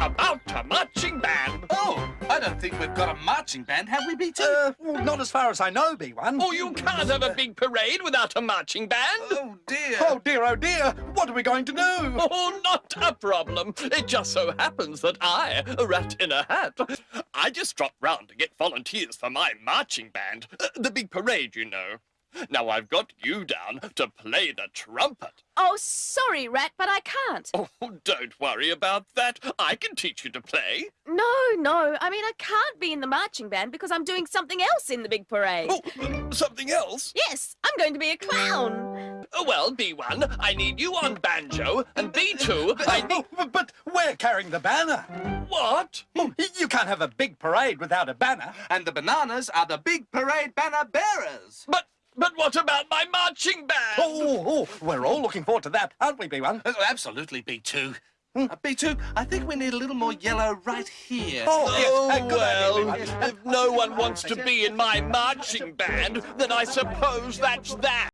about a marching band? Oh, I don't think we've got a marching band, have we, B2? Uh, well, not as far as I know, B1. Oh, you can't have a big parade without a marching band. oh dear. Oh, dear, oh, dear. What are we going to do? Oh, not a problem. It just so happens that I, a rat in a hat, I just dropped round to get volunteers for my marching band. Uh, the big parade, you know. Now I've got you down to play the trumpet. Oh, sorry, Rat, but I can't. Oh, don't worry about that. I can teach you to play. No, no. I mean, I can't be in the marching band because I'm doing something else in the big parade. Oh, uh, something else? Yes, I'm going to be a clown. Uh, Well, B1, I need you on banjo, and B2, I need... Oh, but we're carrying the banner. What? Oh, you can't have a big parade without a banner. And the bananas are the big parade banner bearers. But, but what about my marching band? Oh, oh, oh, we're all looking forward to that, aren't we, B1? Oh, absolutely, B2. Uh, B2, I think we need a little more yellow right here. Oh, yes, Oh, uh, well, idea, if no one wants to be in my marching band, then I suppose that's that.